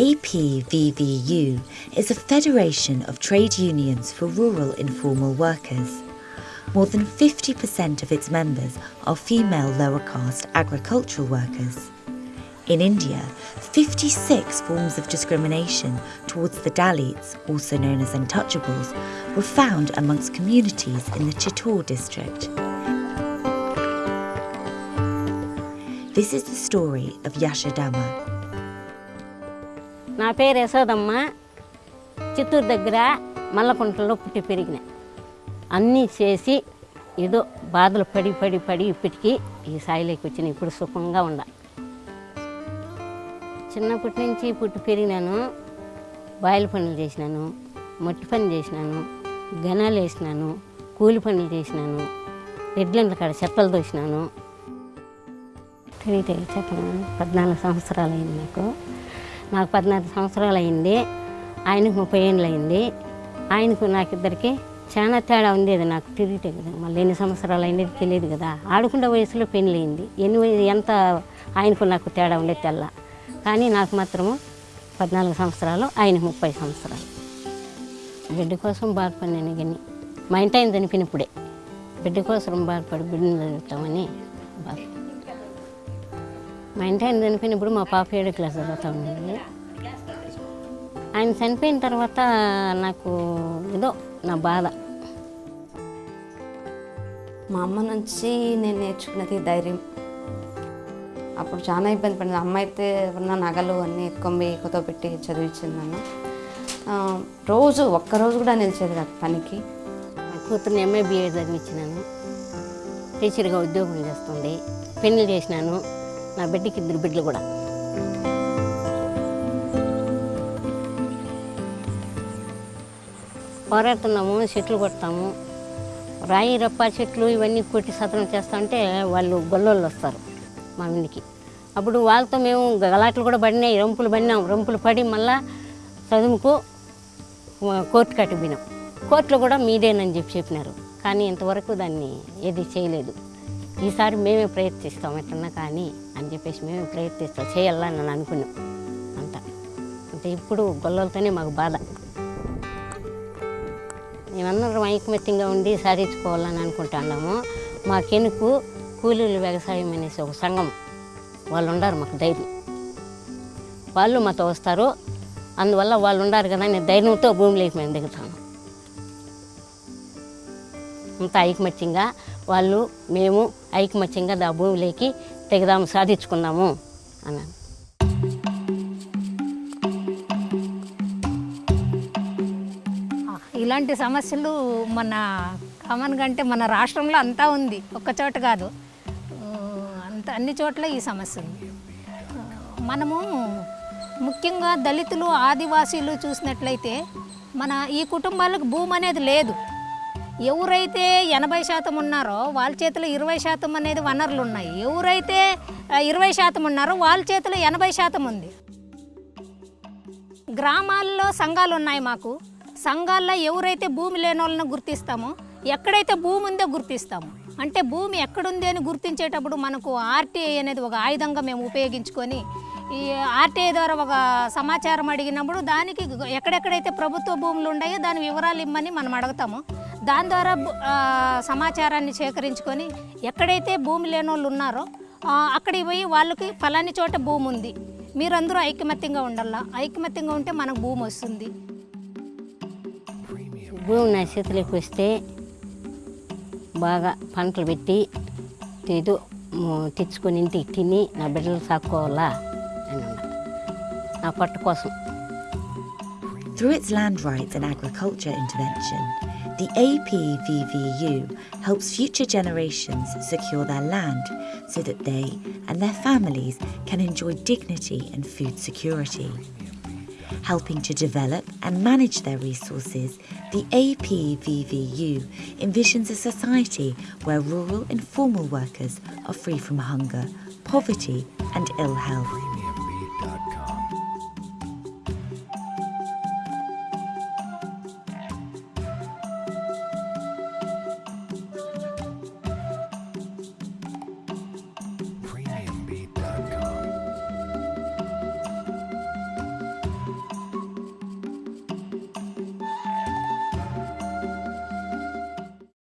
APVVU is a federation of trade unions for rural informal workers. More than 50% of its members are female lower caste agricultural workers. In India, 56 forms of discrimination towards the Dalits, also known as untouchables, were found amongst communities in the Chittor district. This is the story of Yashodama. నా పేరు యశోదమ్మ. చిత్తూరు దగ్గర మల్లకుంటలో పుట్టి పెరిగిన. అన్నీ చేసి ఏదో బాధలు పడి పడి పడి ఇప్పటికీ ఈ స్థాయిలోకి వచ్చిన. ఇప్పుడు సుఖంగా ఉండ. చిన్నప్పటి నుంచి పుట్టి పెరిగినాను. బాయిల పనులు చేసినాను. మట్టి పని చేసినాను. గనాలు వేసినాను. కూలి పనులు చేసినాను. ఎడ్లంట్ల కాడ చెత్తలు తోసినాను. తెలియదు చెప్పను? పద్నాలుగు సంవత్సరాలు అయింది నాకు. నాకు పద్నాలుగు సంవత్సరాలు అయింది ఆయనకు ముప్పై ఏళ్ళు అయింది ఆయనకు నాకు ఇద్దరికి చాలా తేడా ఉండేది నాకు తిరిగితే కదా. మళ్ళీ ఎన్ని సంవత్సరాలు అయినది తెలియదు కదా. ఆడుకునే వయసులో పెళ్ళయింది. ఎన్ని ఎంత ఆయనకు నాకు తేడా ఉండేది తెల్ల. కానీ నాకు మాత్రము పద్నాలుగు సంవత్సరాలు ఆయన ముప్పై సంవత్సరాలు. బిడ్డ కోసం బాధపడినాను కానీ మా ఇంటి ఆయన చనిపోయినప్పుడే. బిడ్డ కోసం బాధపడి బిడ్డను చదువుతామని బాధ మా ఇంటి ఆయన చనిపోయినప్పుడు మా పాప ఏడో క్లాస్ చదువుతా ఉండేది ఆయన చనిపోయిన తర్వాత నాకు ఏదో నా బాధ. మా అమ్మ నుంచి నేను నేర్చుకున్నది ధైర్యం. అప్పుడు చాలా ఇబ్బంది పడింది. అమ్మ అయితే ఉన్న నగలు అన్నీ ఎక్కొంబి పెట్టి చదివించింది నన్ను రోజు ఒక్కరోజు కూడా నిలిచేది కాదు పనికి. నా కూతుర్ని ఎంఏ బీఎడ్ చదివించినాను. టీచర్గా ఉద్యోగం చేస్తుంది పెళ్ళి చేసినాను. నా బిడ్డకి ఇద్దరు బిడ్డలు కూడా. పోరాడుతున్నాము చెట్లు కొడతాము రాయి రప్ప చెట్లు ఇవన్నీ కొట్టి సతనం చేస్తా ఉంటే వాళ్ళు గొల్లోళ్ళు వస్తారు మా ఇంటికి. అప్పుడు వాళ్ళతో మేము గలాట్లు కూడా పడినాయి రంపులు పడినాం రంపులు పడి మళ్ళా చదువుకు కోర్టు కట్టిపోయినాం. కోర్టులో కూడా మీదేనని చెప్పి చెప్పినారు. కానీ ఇంతవరకు దాన్ని ఏది చేయలేదు. ఈసారి మేమే ప్రయత్నిస్తాం ఎట్లన్నా కానీ అని చెప్పేసి మేమే ప్రయత్నిస్తాం. చేయాలని నేను అనుకున్నాం. అంత. అంటే ఇప్పుడు గొల్లలతోనే మాకు బాధ. మేమందరం ఐకమత్యంగా ఉండి సాధించుకోవాలని అనుకుంటున్నాము. మా కెనుకు కూలీలు వ్యవసాయం అనేసి ఒక సంఘం వాళ్ళు ఉండారు మాకు ధైర్యం. వాళ్ళు మాతో వస్తారు. అందువల్ల వాళ్ళు ఉండారు కదా నేను ధైర్యంతో భూమిలోకి మేము దిగుతాను అంత ఐకమత్యంగా వాళ్ళు మేము ఐకమత్యంగా దా భూమిలోకి తెగదాము సాధించుకుందాము అన్నాను. ఇలాంటి సమస్యలు మన కామన్గా అంటే మన రాష్ట్రంలో అంతా ఉంది. ఒక్క చోట కాదు. అంత అన్ని చోట్ల ఈ సమస్య ఉంది. మనము ముఖ్యంగా దళితులు ఆదివాసీలు చూసినట్లయితే మన ఈ కుటుంబాలకు భూమి అనేది లేదు. ఎవరైతే ఎనభై శాతం ఉన్నారో వాళ్ళ చేతిలో ఇరవై శాతం అనేది వనరులు ఉన్నాయి. ఎవరైతే ఇరవై శాతం ఉన్నారో వాళ్ళ చేతిలో ఎనభై శాతం ఉంది. గ్రామాల్లో సంఘాలు ఉన్నాయి మాకు. సంఘాల్లో ఎవరైతే భూమి లేని వాళ్ళని గుర్తిస్తామో ఎక్కడైతే భూమి ఉందో గుర్తిస్తాము. అంటే భూమి ఎక్కడుంది అని గుర్తించేటప్పుడు మనకు ఆర్టీఐ అనేది ఒక ఆయుధంగా మేము ఉపయోగించుకొని ఈ ఆర్టీఐ ద్వారా ఒక సమాచారం అడిగినప్పుడు దానికి ఎక్కడెక్కడైతే ప్రభుత్వ భూములు ఉన్నాయో దాని వివరాలు ఇమ్మని మనం అడుగుతాము. దాని ద్వారా సమాచారాన్ని సేకరించుకొని ఎక్కడైతే భూమి లేని వాళ్ళు ఉన్నారో అక్కడికి పోయి వాళ్ళకి ఫలాని చోట భూమి ఉంది. మీరందరూ ఐకమత్యంగా ఉండాలా? ఐకమత్యంగా ఉంటే మనకు భూమి వస్తుంది. భూమి నా చేతిలోకి వస్తే బాగా పంటలు పెట్టి ఏదో తెచ్చుకొని ఇంటికి తిని నా బిడ్డలు సాక్కోవాలా అని నా పొట్ట కోసం. Through its land rights and agriculture intervention, the APVVU helps future generations secure their land so that they and their families can enjoy dignity and food security. Helping to develop and manage their resources, the APVVU envisions a society where rural informal workers are free from hunger, poverty, and ill health.